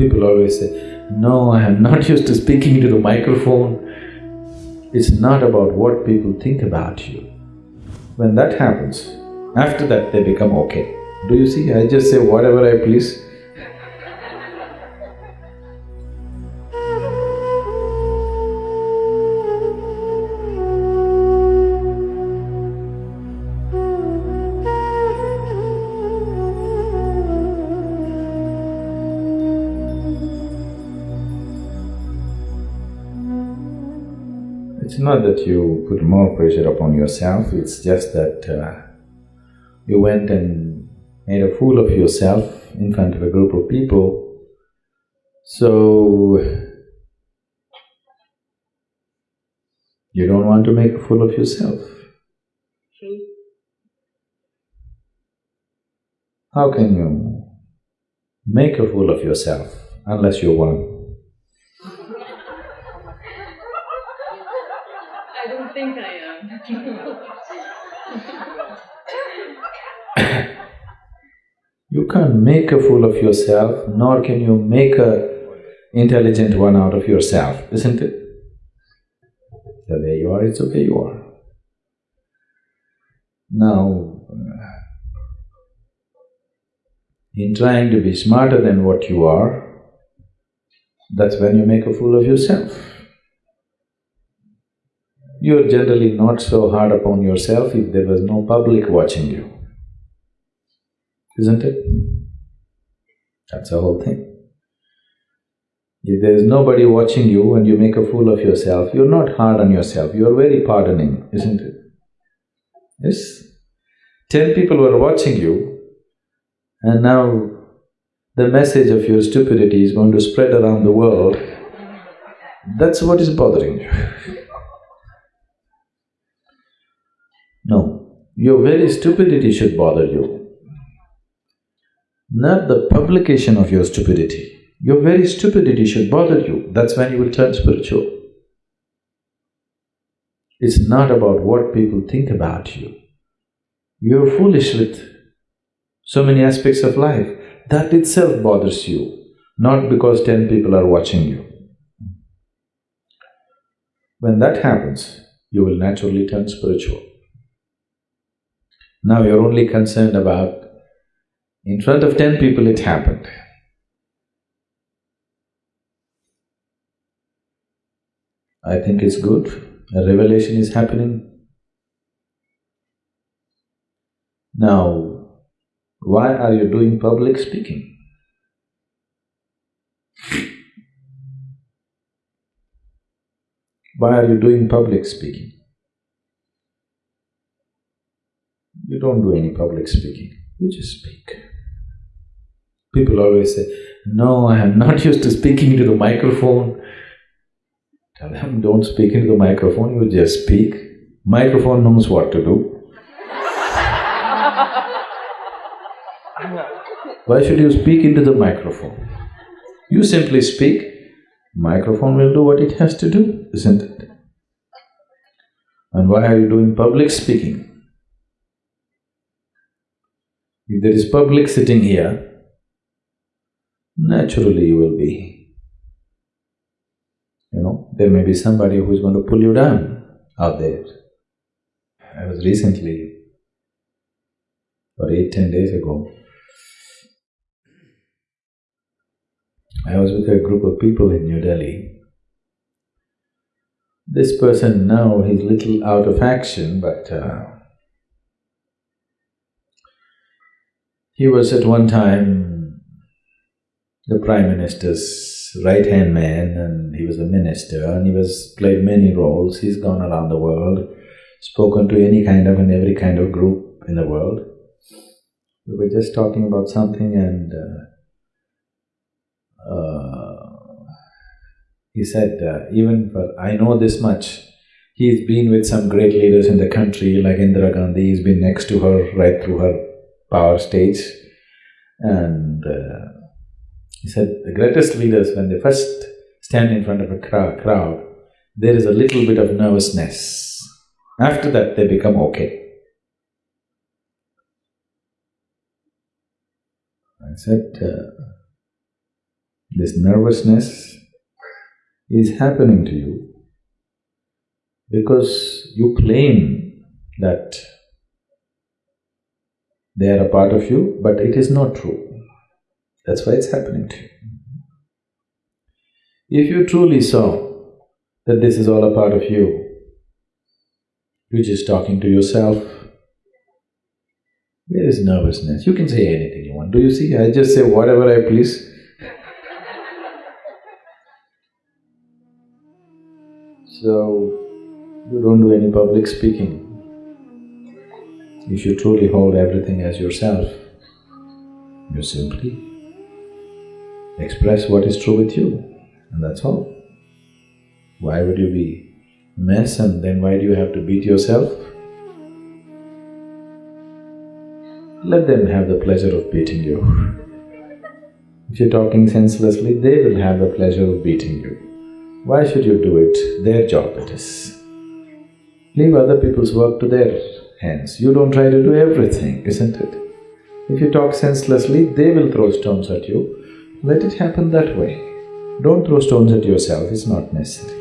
People always say, no, I am not used to speaking to the microphone. It's not about what people think about you. When that happens, after that they become okay. Do you see, I just say whatever I please. Not that you put more pressure upon yourself, it's just that uh, you went and made a fool of yourself in front of a group of people. So, you don't want to make a fool of yourself. How can you make a fool of yourself unless you want? Think I am. You can't make a fool of yourself, nor can you make a intelligent one out of yourself, isn't it? The way you are, it's the way you are. Now, uh, in trying to be smarter than what you are, that's when you make a fool of yourself. You're generally not so hard upon yourself if there was no public watching you, isn't it? That's the whole thing. If there is nobody watching you and you make a fool of yourself, you're not hard on yourself, you're very pardoning, isn't it? Yes? Ten people were watching you and now the message of your stupidity is going to spread around the world, that's what is bothering you. no, your very stupidity should bother you, not the publication of your stupidity. Your very stupidity should bother you, that's when you will turn spiritual. It's not about what people think about you. You're foolish with so many aspects of life, that itself bothers you, not because ten people are watching you. When that happens, you will naturally turn spiritual. Now you're only concerned about, in front of ten people it happened. I think it's good, a revelation is happening. Now, why are you doing public speaking? Why are you doing public speaking? You don't do any public speaking, you just speak. People always say, no, I am not used to speaking into the microphone. Tell them, don't speak into the microphone, you just speak. Microphone knows what to do. Why should you speak into the microphone? You simply speak, microphone will do what it has to do, isn't it? And why are you doing public speaking? If there is public sitting here, naturally you will be, you know, there may be somebody who is going to pull you down out there. I was recently, or eight, ten days ago, I was with a group of people in New Delhi. This person now, he's little out of action, but uh, he was at one time the Prime Minister's right-hand man and he was a minister and he was played many roles. He's gone around the world, spoken to any kind of and every kind of group in the world. We were just talking about something and uh, uh, he said, uh, even for… I know this much, he's been with some great leaders in the country like Indira Gandhi, he's been next to her right through her power stage and uh, he said, the greatest leaders, when they first stand in front of a crowd, there is a little bit of nervousness. After that, they become okay. I said, uh, this nervousness is happening to you because you claim that they are a part of you, but it is not true. That's why it's happening to you. If you truly saw that this is all a part of you, you're just talking to yourself, where is nervousness? You can say anything you want. Do you see? I just say whatever I please. so, you don't do any public speaking. If you truly hold everything as yourself, you simply express what is true with you, and that's all. Why would you be mess and then why do you have to beat yourself? Let them have the pleasure of beating you. If you're talking senselessly, they will have the pleasure of beating you. Why should you do it? Their job it is. Leave other people's work to their hands. You don't try to do everything, isn't it? If you talk senselessly, they will throw stones at you. Let it happen that way. Don't throw stones at yourself, it's not necessary.